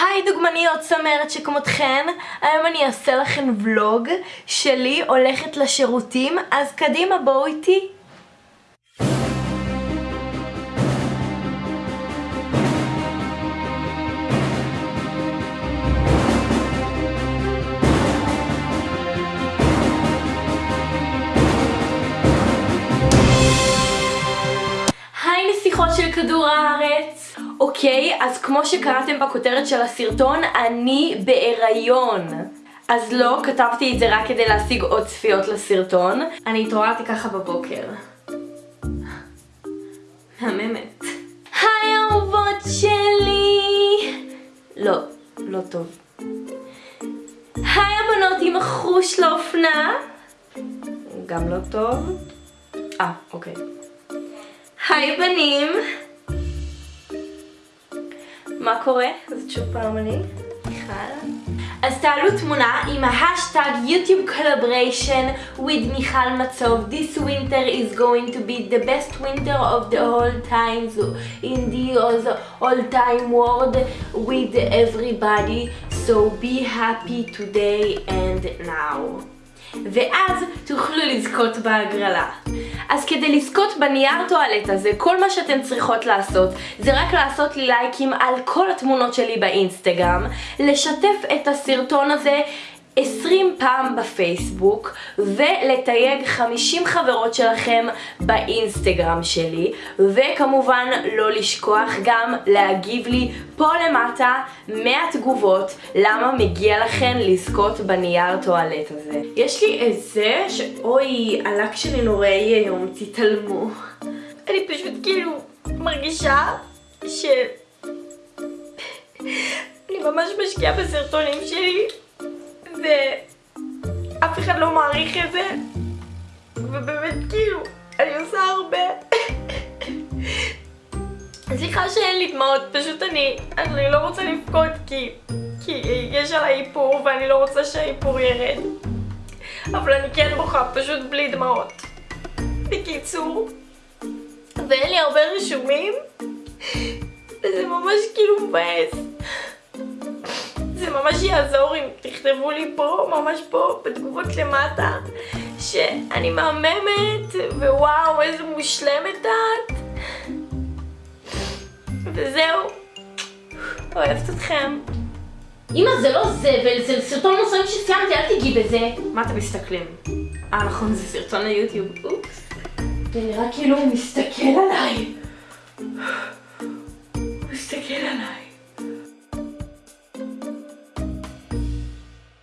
היי דוגמניות צמרת שכמותכן, היום אני אעשה לכם ולוג שלי הולכת לשירותים, אז קדימה בואו איתי. נסיכות של כדור הארץ. אוקיי, אז כמו שקראתם בכותרת של הסרטון, אני בהיריון. אז לא, כתבתי את זה רק כדי להשיג עוד צפיות לסרטון. אני התעוררתי ככה בבוקר. מהממת. היי אהובות שלי! לא, לא טוב. היי הבנות עם החוש לאופנה! גם לא טוב? אה, אוקיי היי בנים מה קורה? זאת שוב פעם אני, מיכל. אז תעלו תמונה עם ההשטג יוטיוב collaboration with מיכל מצוב. This winter is going to be the best winter of the whole time in the all time world with everybody. So be happy today and now. ואז תוכלו לזכות בהגרלה. אז כדי לזכות בנייר טואלט הזה, כל מה שאתן צריכות לעשות זה רק לעשות לי לייקים על כל התמונות שלי באינסטגרם, לשתף את הסרטון הזה 20 פעם בפייסבוק ולתייג 50 חברות שלכם באינסטגרם שלי וכמובן לא לשכוח גם להגיב לי פה למטה מהתגובות למה מגיע לכן לזכות בנייר טואלט הזה. יש לי את זה שאוי הלק שלי נוראי היום תתעלמו. אני פשוט כאילו מרגישה ש... אני ממש משקיעה בסרטונים שלי ואף אחד לא מעריך את זה. ובאמת כאילו אני עושה הרבה. סליחה שאין לי דמעות, פשוט אני, אני לא רוצה לבכות כי, כי יש עליי איפור ואני לא רוצה שהאיפור ירד. אבל אני כן בוכה, פשוט בלי דמעות. בקיצור ואין לי הרבה רישומים וזה ממש כאילו מבאס זה ממש יעזור אם תכתבו לי פה, ממש פה, בתגובות למטה, שאני מהממת, ווואו, איזה מושלמת את. וזהו, אוהבת אתכם. אמא, זה לא זבל, זה סרטון מוסרים שסיימתי, אל תגיעי בזה. מה אתם מסתכלים? אה, נכון, זה סרטון ליוטיוב, אופס. זה נראה כאילו הוא מסתכל עליי. הוא מסתכל עליי.